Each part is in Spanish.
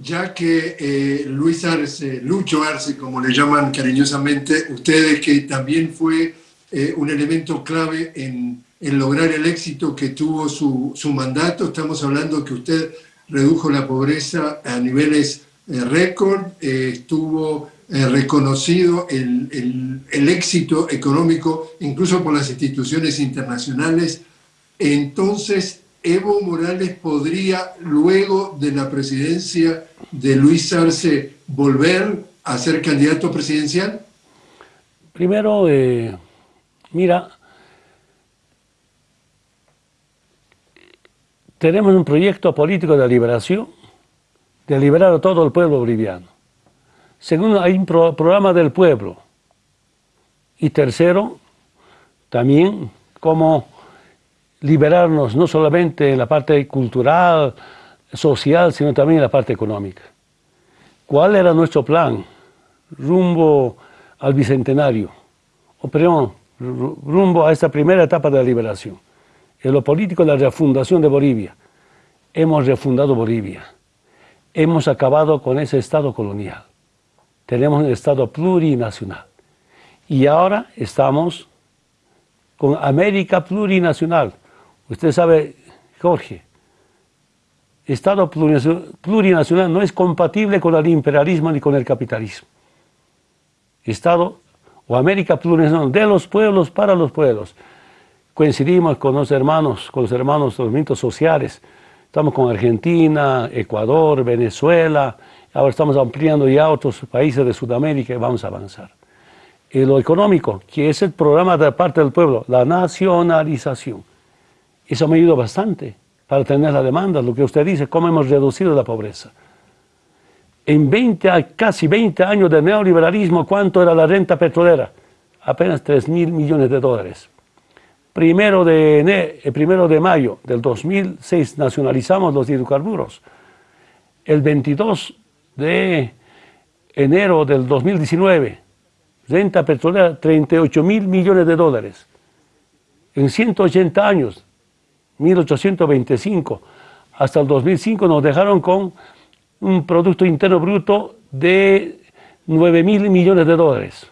ya que eh, Luis Arce, Lucho Arce, como le llaman cariñosamente ustedes, que también fue eh, un elemento clave en, lograr el éxito que tuvo su, su, mandato, estamos hablando que usted redujo la pobreza a niveles eh, récord, estuvo reconocido el, el, el éxito económico incluso por las instituciones internacionales, entonces Evo Morales podría, luego de la presidencia de Luis Arce, volver a ser candidato presidencial? Primero, eh, mira, tenemos un proyecto político de liberación, de liberar a todo el pueblo boliviano. Segundo, hay un programa del pueblo. Y tercero, también como liberarnos no solamente en la parte cultural, social, sino también en la parte económica. ¿Cuál era nuestro plan rumbo al Bicentenario? O perdón, rumbo a esta primera etapa de la liberación. En lo político, la refundación de Bolivia. Hemos refundado Bolivia. Hemos acabado con ese Estado colonial. Tenemos un Estado plurinacional. Y ahora estamos con América plurinacional, Usted sabe, Jorge, Estado plurinacional no es compatible con el imperialismo ni con el capitalismo. Estado o América plurinacional de los pueblos para los pueblos. Coincidimos con los hermanos, con los hermanos de los movimientos sociales. Estamos con Argentina, Ecuador, Venezuela. Ahora estamos ampliando ya otros países de Sudamérica y vamos a avanzar. Y lo económico, que es el programa de parte del pueblo, la nacionalización. Eso me ayudó bastante para tener la demanda, lo que usted dice, cómo hemos reducido la pobreza. En 20, casi 20 años de neoliberalismo, ¿cuánto era la renta petrolera? Apenas 3 mil millones de dólares. Primero de, el eh, primero de mayo del 2006 nacionalizamos los hidrocarburos. El 22 de enero del 2019, renta petrolera 38 mil millones de dólares. En 180 años 1825 hasta el 2005 nos dejaron con un Producto Interno Bruto de 9 mil millones de dólares.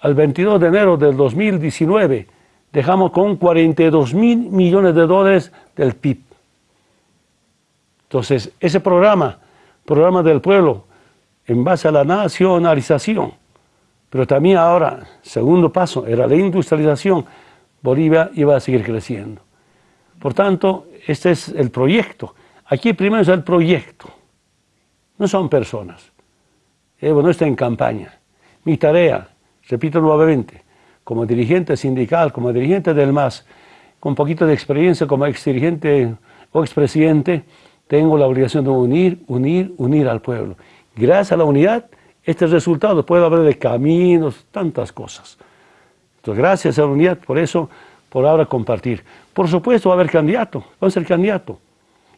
Al 22 de enero del 2019 dejamos con 42 mil millones de dólares del PIB. Entonces, ese programa, programa del pueblo, en base a la nacionalización, pero también ahora, segundo paso, era la industrialización, Bolivia iba a seguir creciendo. Por tanto, este es el proyecto. Aquí primero es el proyecto, no son personas. Evo no está en campaña. Mi tarea, repito nuevamente, como dirigente sindical, como dirigente del MAS, con poquito de experiencia como ex dirigente o expresidente, tengo la obligación de unir, unir, unir al pueblo. Gracias a la unidad, este resultado puede haber de caminos, tantas cosas. Entonces, gracias a la unidad, por eso por ahora compartir. Por supuesto va a haber candidato, va a ser candidato.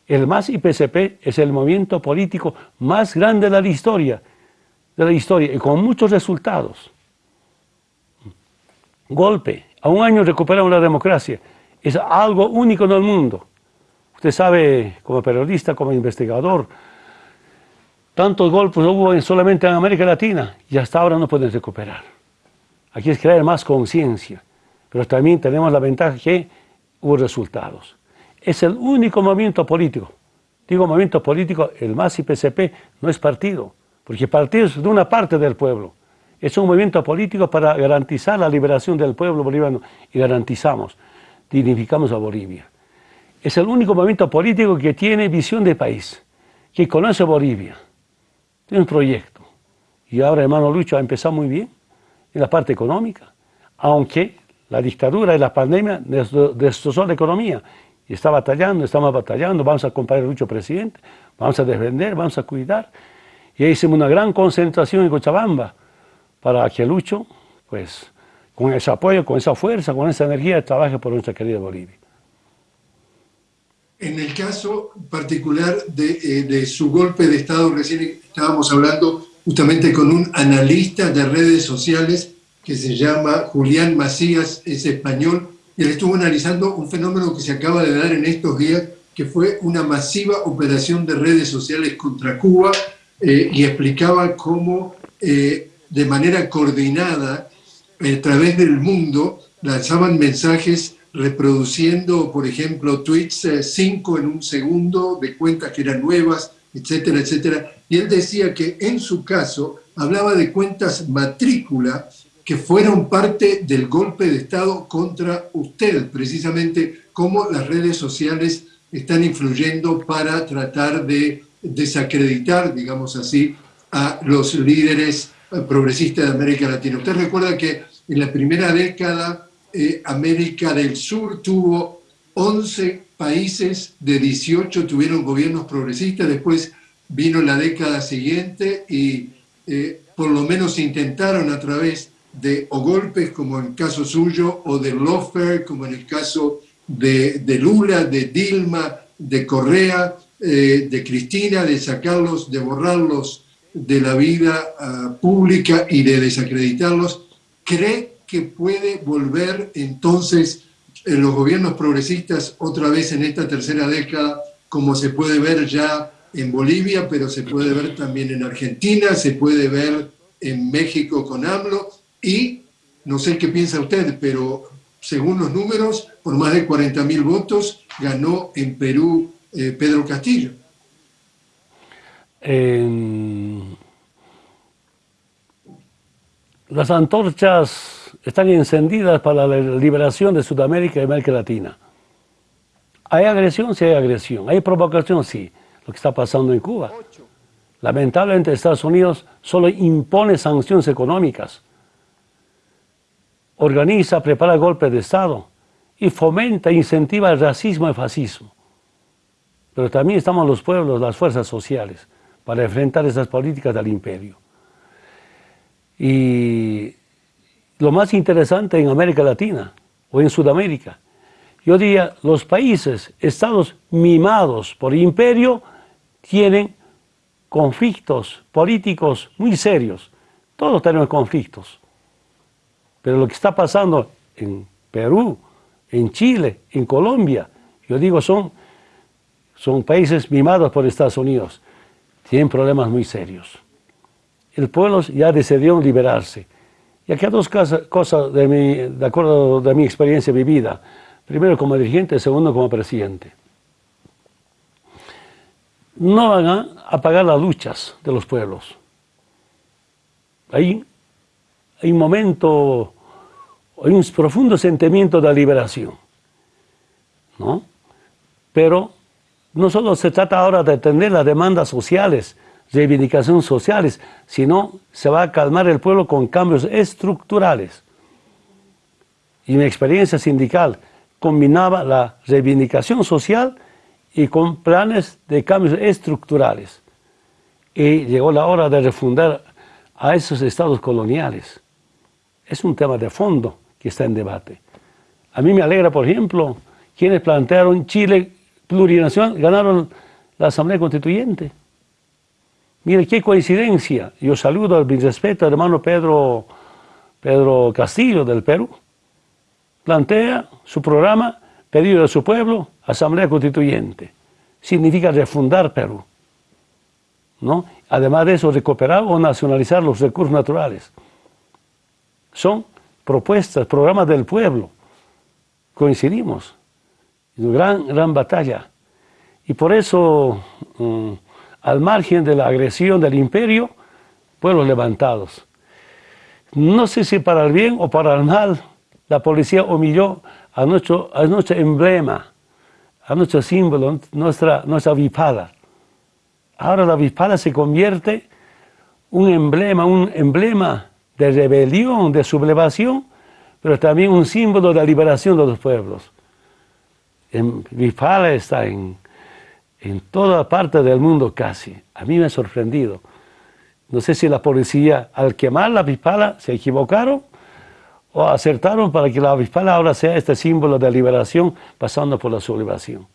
El MAS y PCP es el movimiento político más grande de la historia, de la historia y con muchos resultados. Golpe, a un año recuperamos la democracia, es algo único en el mundo. Usted sabe, como periodista, como investigador, tantos golpes hubo solamente en América Latina y hasta ahora no pueden recuperar. Aquí es crear más conciencia pero también tenemos la ventaja que hubo resultados. Es el único movimiento político, digo movimiento político, el MAS y PCP no es partido, porque partido es de una parte del pueblo. Es un movimiento político para garantizar la liberación del pueblo boliviano y garantizamos, dignificamos a Bolivia. Es el único movimiento político que tiene visión de país, que conoce Bolivia, tiene un proyecto. Y ahora hermano Lucho ha empezado muy bien en la parte económica, aunque la dictadura y la pandemia destrozó la economía. Y está batallando, estamos batallando, vamos a acompañar al Lucho presidente, vamos a defender, vamos a cuidar. Y ahí hicimos una gran concentración en Cochabamba para que Lucho, pues, con ese apoyo, con esa fuerza, con esa energía, trabaje por nuestra querida Bolivia. En el caso particular de, eh, de, su golpe de Estado, recién estábamos hablando justamente con un analista de redes sociales que se llama Julián Macías, es español, y él estuvo analizando un fenómeno que se acaba de dar en estos días que fue una masiva operación de redes sociales contra Cuba eh, y explicaba cómo eh, de manera coordinada a través del mundo lanzaban mensajes reproduciendo, por ejemplo, tweets 5 en un segundo de cuentas que eran nuevas, etcétera, etcétera. Y él decía que en su caso hablaba de cuentas matrícula que fueron parte del golpe de Estado contra usted, precisamente cómo las redes sociales están influyendo para tratar de desacreditar, digamos así, a los líderes progresistas de América Latina. Usted recuerda que en la primera década eh, América del Sur tuvo 11 países de 18 tuvieron gobiernos progresistas, después vino la década siguiente y eh, por lo menos intentaron a través de o golpes como en el caso suyo o de lawfare como en el caso de, Lula, de Dilma, de Correa, eh, de Cristina, de sacarlos, de borrarlos de la vida ah, pública y de desacreditarlos, cree que puede volver entonces en eh, los gobiernos progresistas otra vez en esta tercera década, como se puede ver ya en Bolivia, pero se puede ver también en Argentina, se puede ver en México con AMLO y no sé qué piensa usted, pero según los números, por más de 40 mil votos, ganó en Perú eh, Pedro Castillo. las antorchas están encendidas para la liberación de Sudamérica y América Latina. ¿Hay agresión? Sí hay agresión. ¿Hay provocación? Sí. Lo que está pasando en Cuba. Lamentablemente Estados Unidos solo impone sanciones económicas organiza, prepara golpes de Estado y fomenta, incentiva el racismo y el fascismo. Pero también estamos los pueblos, las fuerzas sociales, para enfrentar esas políticas del imperio. Y lo más interesante en América Latina o en Sudamérica, yo diría, los países, estados mimados por imperio, tienen conflictos políticos muy serios. Todos tenemos conflictos. Pero lo que está pasando en Perú, en Chile, en Colombia, yo digo, son, son países mimados por Estados Unidos. Tienen problemas muy serios. El pueblo ya decidió liberarse. Y aquí hay dos cosas, de, mi, de acuerdo de mi experiencia vivida. Primero como dirigente, segundo como presidente. No van a apagar las luchas de los pueblos. Ahí hay un momento, hay un profundo sentimiento de liberación, ¿no? Pero no solo se trata ahora de atender las demandas sociales, reivindicaciones sociales, sino se va a calmar el pueblo con cambios estructurales. Y mi experiencia sindical combinaba la reivindicación social y con planes de cambios estructurales. Y llegó la hora de refundar a esos estados coloniales es un tema de fondo que está en debate. A mí me alegra, por ejemplo, quienes plantearon Chile plurinacional, ganaron la Asamblea Constituyente. Mire, qué coincidencia. Yo saludo al respeto al hermano Pedro, Pedro Castillo del Perú. Plantea su programa, pedido de su pueblo, Asamblea Constituyente. Significa refundar Perú. ¿no? Además de eso, recuperar o nacionalizar los recursos naturales son propuestas, programas del pueblo. Coincidimos. Una gran, gran batalla. Y por eso, mm, al margen de la agresión del imperio, pueblos levantados. No sé si para el bien o para el mal, la policía humilló a nuestro, emblema, a nuestro símbolo, nuestra, nuestra avispada. Ahora la avispada se convierte un emblema, un emblema de rebelión, de sublevación, pero también un símbolo de liberación de los pueblos. En Vipala está en, en toda parte del mundo casi. A mí me ha sorprendido. No sé si la policía al quemar la Vipala se equivocaron o acertaron para que la Vipala ahora sea este símbolo de liberación pasando por la sublevación.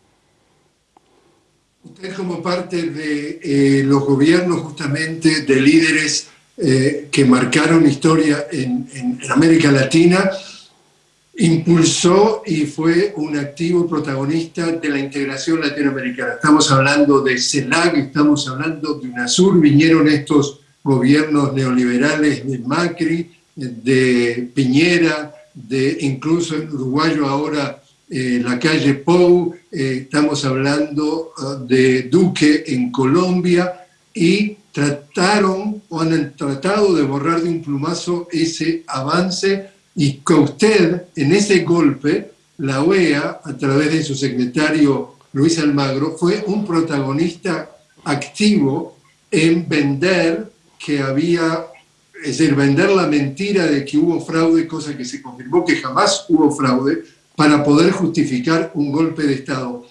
Usted como parte de eh, los gobiernos justamente de líderes eh, que marcaron historia en, América Latina, impulsó y fue un activo protagonista de la integración latinoamericana. Estamos hablando de CELAC, estamos hablando de UNASUR, vinieron estos gobiernos neoliberales de Macri, de Piñera, de incluso en uruguayo ahora eh, la calle Pou, eh, estamos hablando ah, de Duque en Colombia y trataron o han tratado de borrar de un plumazo ese avance y que usted en ese golpe, la OEA, a través de su secretario Luis Almagro, fue un protagonista activo en vender que había, es decir, vender la mentira de que hubo fraude, cosa que se confirmó que jamás hubo fraude, para poder justificar un golpe de Estado.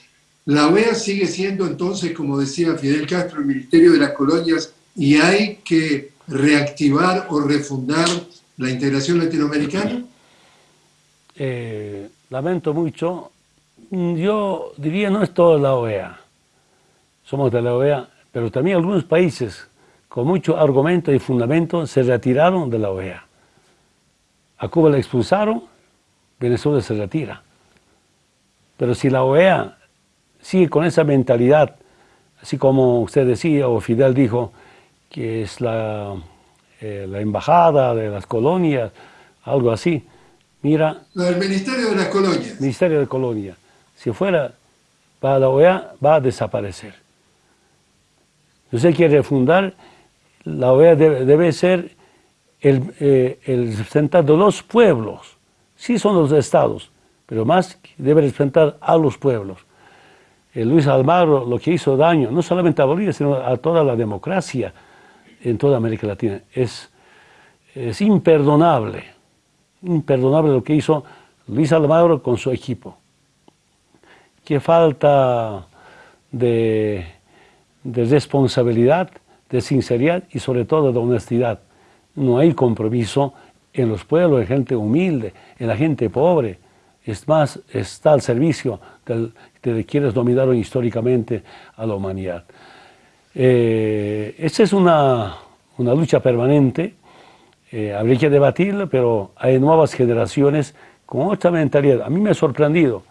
La OEA sigue siendo entonces, como decía Fidel Castro, el Ministerio de las Colonias y hay que reactivar o refundar la integración latinoamericana? Eh, lamento mucho. Yo diría no es toda la OEA. Somos de la OEA, pero también algunos países con mucho argumento y fundamento se retiraron de la OEA. A Cuba la expulsaron, Venezuela se retira. Pero si la OEA sigue con esa mentalidad, así como usted decía o Fidel dijo, que es la, eh, la embajada de las colonias, algo así. Mira... El Ministerio de las Colonias. Ministerio de Colonia. Si fuera para la OEA, va a desaparecer. Si usted quiere refundar, la OEA debe, ser el, eh, el representante de los pueblos. Sí son los estados, pero más debe representar a los pueblos. Luis Almagro lo que hizo daño, no solamente a Bolivia, sino a toda la democracia, en toda América Latina. Es, imperdonable, imperdonable lo que hizo Luis Almagro con su equipo. Qué falta de, de responsabilidad, de sinceridad y sobre todo de honestidad. No hay compromiso en los pueblos, en gente humilde, en la gente pobre. Es más, está al servicio de quienes dominaron históricamente a la humanidad. Eh, esa es una, lucha permanente, eh, habría que debatirla, pero hay nuevas generaciones con otra mentalidad. A mí me ha sorprendido,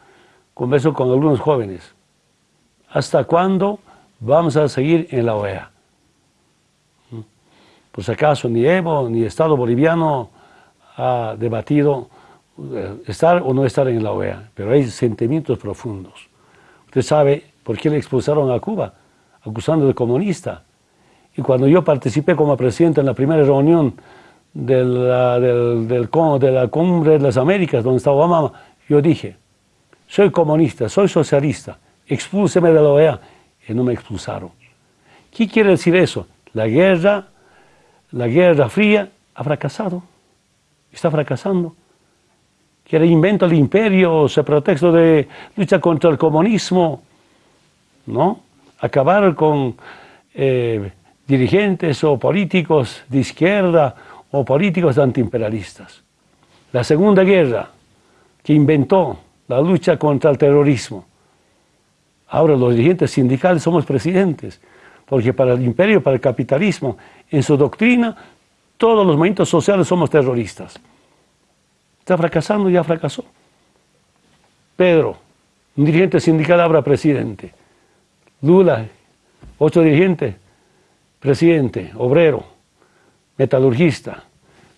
converso con algunos jóvenes, ¿hasta cuándo vamos a seguir en la OEA? ¿Mm? Por si acaso ni Evo ni Estado boliviano ha debatido eh, estar o no estar en la OEA, pero hay sentimientos profundos. Usted sabe por qué le expulsaron a Cuba acusando de comunista. Y cuando yo participé como presidente en la primera reunión de la, de la Cumbre de las Américas, donde estaba Obama, yo dije, soy comunista, soy socialista, expúlseme de la OEA. Y no me expulsaron. ¿Qué quiere decir eso? La guerra, la guerra fría ha fracasado, está fracasando. Quiere invento el imperio, se pretexto de lucha contra el comunismo, ¿no? Acabar con eh, dirigentes o políticos de izquierda o políticos antiimperialistas. La Segunda Guerra, que inventó la lucha contra el terrorismo. Ahora los dirigentes sindicales somos presidentes, porque para el imperio, para el capitalismo, en su doctrina, todos los movimientos sociales somos terroristas. Está fracasando, ya fracasó. Pedro, un dirigente sindical, ahora presidente. Lula, ocho dirigentes, presidente, obrero, metalurgista.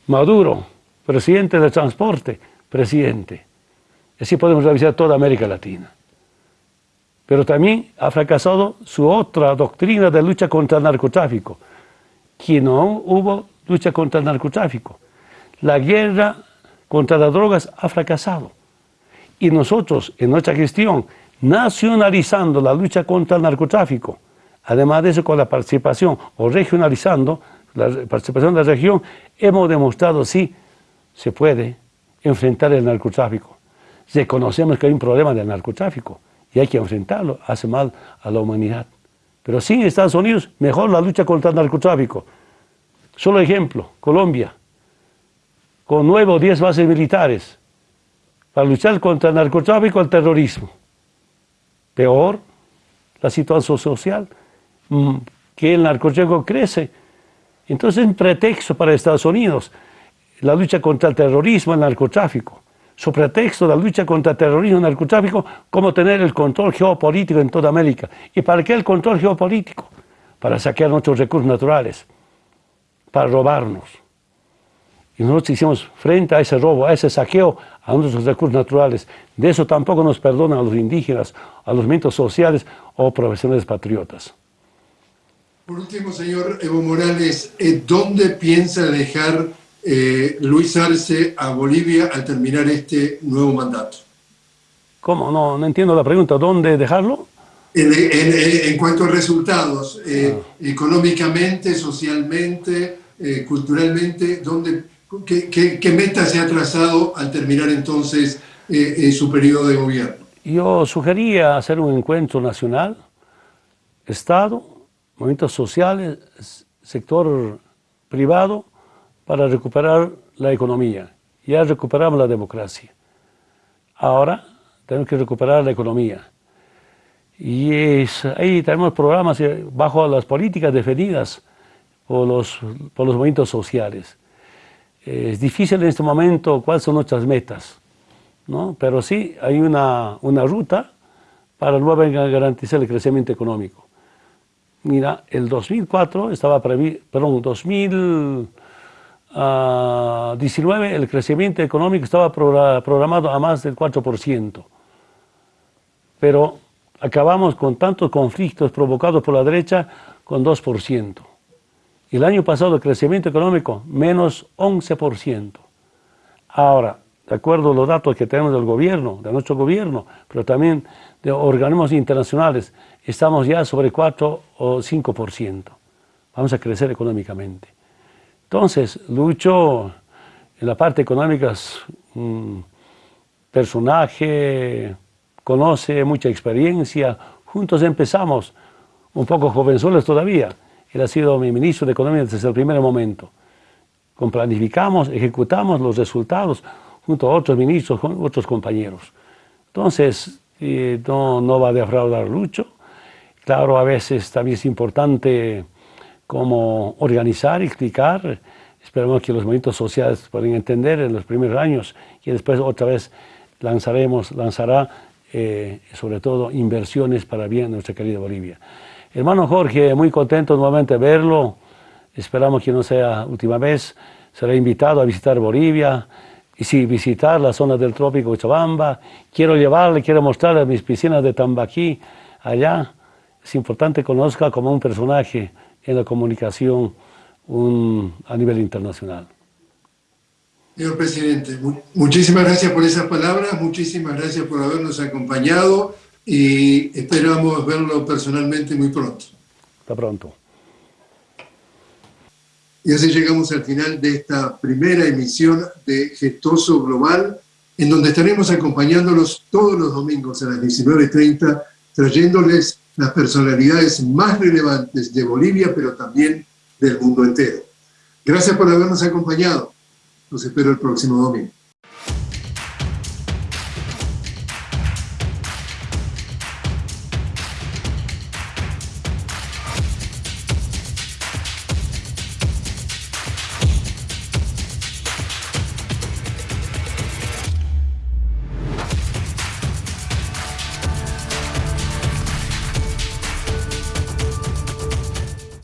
Maduro, presidente de transporte, presidente. Así podemos revisar toda América Latina. Pero también ha fracasado su otra doctrina de lucha contra el narcotráfico, que no hubo lucha contra el narcotráfico. La guerra contra las drogas ha fracasado. Y nosotros, en nuestra gestión, nacionalizando la lucha contra el narcotráfico, además de eso con la participación o regionalizando la participación de la región, hemos demostrado sí se puede enfrentar el narcotráfico. Reconocemos que hay un problema del narcotráfico y hay que enfrentarlo, hace mal a la humanidad. Pero sin Estados Unidos, mejor la lucha contra el narcotráfico. Solo ejemplo, Colombia, con nueve o diez bases militares para luchar contra el narcotráfico y el terrorismo peor la situación social, mm, que el narcotráfico crece. Entonces es un pretexto para Estados Unidos la lucha contra el terrorismo, el narcotráfico. su pretexto la lucha contra el terrorismo y el narcotráfico, como tener el control geopolítico en toda América. ¿Y para qué el control geopolítico? Para saquear nuestros recursos naturales, para robarnos. Y nosotros hicimos frente a ese robo, a ese saqueo a nuestros recursos naturales. De eso tampoco nos perdonan los indígenas, a los movimientos sociales o profesionales patriotas. Por último, señor Evo Morales, eh, ¿dónde piensa dejar eh, Luis Arce a Bolivia al terminar este nuevo mandato? ¿Cómo? No, no entiendo la pregunta. ¿Dónde dejarlo? En, cuanto a resultados, eh, ah. económicamente, socialmente, culturalmente, ¿dónde, qué, qué, meta se ha trazado al terminar entonces su periodo de gobierno? Yo sugería hacer un encuentro nacional, Estado, movimientos sociales, sector privado, para recuperar la economía. Ya recuperamos la democracia. Ahora tenemos que recuperar la economía. Y ahí tenemos programas bajo las políticas definidas por los, por los movimientos sociales. Es difícil en este momento cuáles son nuestras metas, ¿no? pero sí hay una, una ruta para luego garantizar el crecimiento económico. Mira, el 2004 estaba previsto, perdón, 2019 ah, el crecimiento económico estaba programado a más del 4%. Pero acabamos con tantos conflictos provocados por la derecha con 2%. Y el año pasado el crecimiento económico menos 11%. Ahora, de acuerdo a los datos que tenemos del gobierno, de nuestro gobierno, pero también de organismos internacionales, estamos ya sobre 4 o 5%. Vamos a crecer económicamente. Entonces, Lucho, en la parte económica es un personaje, conoce mucha experiencia, juntos empezamos, un poco jovenzuelos todavía. Él ha sido mi ministro de Economía desde el primer momento. Planificamos, ejecutamos los resultados, junto a otros ministros, con otros compañeros. Entonces, eh, no, no, va a defraudar Lucho. Claro, a veces también es importante como organizar, explicar. Esperamos que los movimientos sociales puedan entender en los primeros años y después otra vez lanzaremos, lanzará eh, sobre todo inversiones para bien nuestra querida Bolivia. Hermano Jorge, muy contento nuevamente verlo. Esperamos que no sea última vez. Será invitado a visitar Bolivia y si visitar la zona del trópico de Chabamba, quiero llevarle, quiero mostrarle mis piscinas de Tambaquí allá. Es importante que conozca como un personaje en la comunicación a nivel internacional. Señor presidente, muchísimas gracias por esas palabras, muchísimas gracias por habernos acompañado y esperamos verlo personalmente muy pronto. Hasta pronto. Y así llegamos al final de esta primera emisión de Gestoso Global, en donde estaremos acompañándolos todos los domingos a las 19.30, trayéndoles las personalidades más relevantes de Bolivia, pero también del mundo entero. Gracias por habernos acompañado. Los espero el próximo domingo.